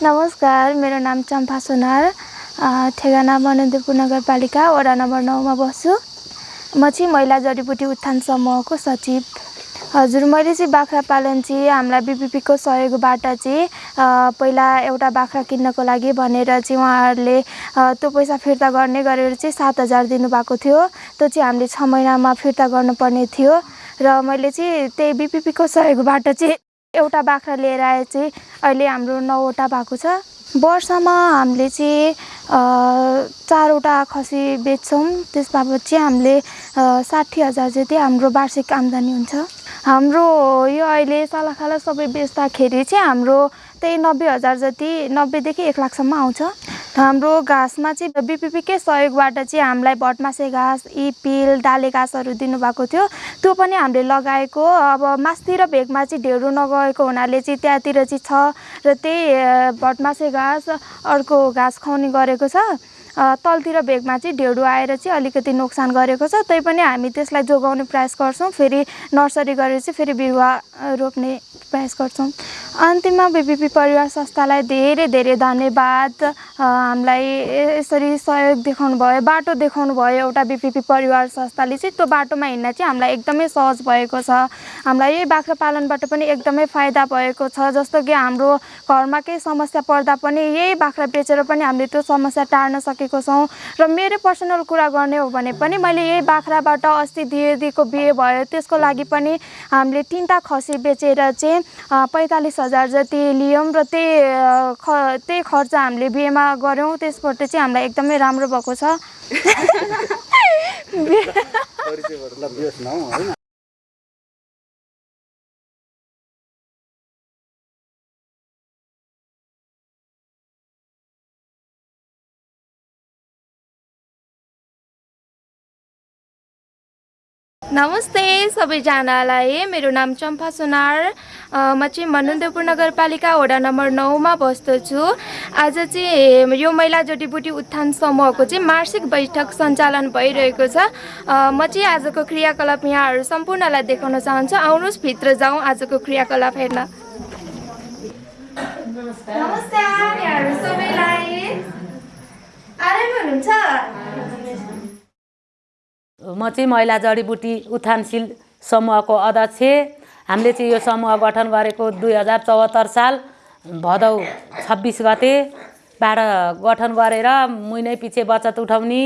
नमस्कार मेरो नाम चम्पा सोनार ठेगाना बनदेवपुर नगरपालिका वडा नम्बर नौमा बस्छु। म चाहिँ महिला जडीबुटी उत्थान समूहको सचिव। हजुर मैले चाहिँ बाख्रा पालन चाहिँ हामीलाई बिपिपीको सहयोगबाट चाहिँ पहिला एउटा बाख्रा किन्नको लागि भनेर चाहिँ उहाँहरूले त्यो पैसा फिर्ता गर्ने गरेर चाहिँ सात हजार दिनुभएको थियो। त्यो चाहिँ हामीले छ महिनामा फिर्ता गर्नुपर्ने थियो। र मैले चाहिँ त्यही बिपिपीको सहयोगबाट चाहिँ एउटा बाख्रा लिएर आए चाहिँ अहिले हाम्रो नौवटा भएको छ। वर्षमा हामीले चाहिँ चारवटा खसी बेच्छौँ। त्यस चाहिँ हामीले साठी हजार जति हाम्रो वार्षिक आम्दानी हुन्छ। हाम्रो यो अहिले सालाखाला सबै बेच्दाखेरि चाहिँ हाम्रो त्यही नब्बे हजार जति नब्बेदेखि एक लाखसम्म आउँछ। हाम्रो घाँसमा चाहिँ बिपिपीकै सहयोगबाट चाहिँ हामीलाई भटमासे घाँस इपिल डाले घाँसहरू दिनुभएको थियो। त्यो पनि हामीले लगाएको अब मास्तिर भेगमा चाहिँ ढेँडो नगएको हुनाले चाहिँ त्यहाँतिर चाहिँ छ र त्यही भटमासे घाँस अर्को घाँस खुवाउने गरेको छ। तलतिर भेगमा चाहिँ ढेँडो आएर चाहिँ अलिकति नोक्सान गरेको छ। तैपनि हामी त्यसलाई जोगाउने प्रयास गर्छौँ। फेरि नर्सरी गरेर चाहिँ फेरि बिरुवा रोप्ने प्रयास गर्छौँ। अन्तिममा बिपिपी परिवार संस्थालाई धेरै धेरै धन्यवाद। हामीलाई यसरी सहयोग देखाउनु भयो बाटो देखाउनु भयो एउटा बिपिपी परिवार संस्थाले चाहिँ। त्यो बाटोमा हिँड्न चाहिँ हामीलाई एकदमै सहज भएको छ। हामीलाई यही बाख्रा पालनबाट पनि एकदमै फाइदा भएको छ। जस्तो कि हाम्रो घरमा केही समस्या पर्दा पनि यही बाख्रा बेचेर पनि हामीले त्यो समस्या टार्न सकेको छौँ। र मेरो पर्सनल कुरा गर्ने हो भने पनि मैले यही बाख्राबाट अस्ति दिदीको बिहे भयो त्यसको लागि पनि हामीले तिनवटा खसी बेचेर चाहिँ पैँतालिस हजार जति लियौँ र त्यही ख त्यही खर्च हामीले बिहेमा गऱ्यौँ। त्यसबाट चाहिँ हामीलाई एकदमै राम्रो भएको छ। नमस्ते सबैजनालाई। मेरो नाम चम्पा सुनार। म चाहिँ मनन्देवपुर नगरपालिका वडा नम्बर नौमा बस्दछु आज चाहिँ यो महिला जडीबुटी उत्थान समूहको चाहिँ मासिक बैठक सञ्चालन भइरहेको छ। म चाहिँ आजको क्रियाकलाप यहाँहरू सम्पूर्णलाई देखाउन चाहन्छु। आउनुहोस् भित्र जाउँ आजको क्रियाकलाप हेर्न। यहाँहरू सबैलाई। हुनुहुन्छ? म चाहिँ महिला जडीबुटी उत्थानशील समूहको अध्यक्ष। हामीले चाहिँ यो समूह गठन गरेको दुई हजार चौहत्तर साल भदौ छब्बिस गतेबाट गठन गरेर महिनै पछि बचत उठाउने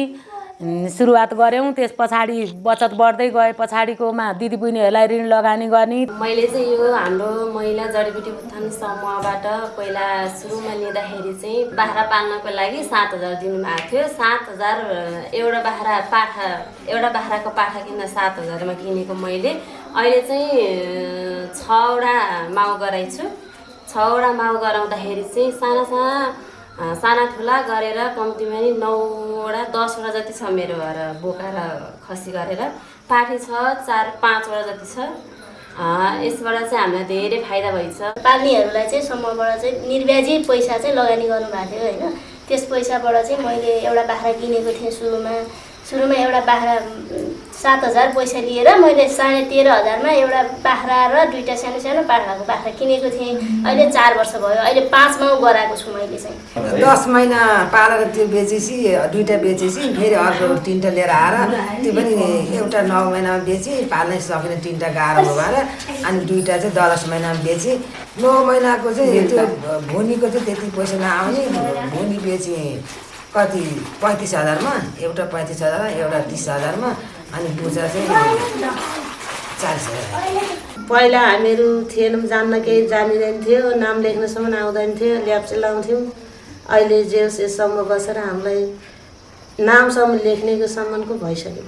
सुरुवात गऱ्यौँ त्यस पछाडि बचत बढ्दै गए पछाडिकोमा दिदीबहिनीहरूलाई ऋण लगानी गर्ने। मैले चाहिँ यो हाम्रो महिला जडीबुटी उत्थान समूहबाट पहिला सुरुमा लिँदाखेरि चाहिँ बाख्रा पाल्नको लागि सात हजार दिनुभएको थियो। सात हजार एउटा बाख्रा पाठा एउटा बाख्राको पाठा किन्दा सात हजारमा किनेको मैले। अहिले चाहिँ छवटा माउ गराइछु। छवटा माउ गराउँदाखेरि चाहिँ साना साना साना ठुला गरेर कम्तीमा नि नौवटा दसवटा जति छ मेरो घर बोका र खसी गरेर। पाठी छ चार पाँचवटा जति छ। यसबाट चाहिँ हामीलाई धेरै फाइदा भइछ पाल्नेहरूलाई चाहिँ समूहबाट चाहिँ निर्व्याजी पैसा चाहिँ लगानी गर्नुभएको थियो होइन? त्यस पैसाबाट चाहिँ मैले एउटा बाख्रा किनेको थिएँ सुरुमा। सुरुमा एउटा बाख्रा सात हजार पैसा लिएर मैले साढे तेह्र हजारमा एउटा बाख्रा र दुईवटा सानो सानो पाठाको बाख्रा किनेको थिएँ। अहिले चार वर्ष भयो। अहिले पाँच माउ गराएको छु मैले चाहिँ। दस महिना पालेर त्यो बेचेपछि दुइटा बेचेपछि फेरि अर्को तिनवटा लिएर आएर त्यो पनि एउटा नौ महिनामा बेचेँ पाल्नै सकिनँ तिनवटा गाह्रो भएर। अनि दुइटा चाहिँ दस महिनामा बेचेँ। नौ महिनाको चाहिँ त्यो भुनीको चाहिँ त्यति पैसा नआउने भुनी बेचेँ। कति पैँतिस हजारमा एउटा पैँतिस हजारमा एउटा तिस हजारमा अनि बुचा चाहिँ चालिस हजार पहिला हामीहरू थिएनौँ जान्न केही जानिँदैन थियो नाम लेख्नसम्म आउँदैन थियो ल्याप्चे लाउँथ्यौँ। अहिले जे होस् यो समूह बसेर हामीलाई नामसम्म लेख्नेको सम्मको भइसक्यो।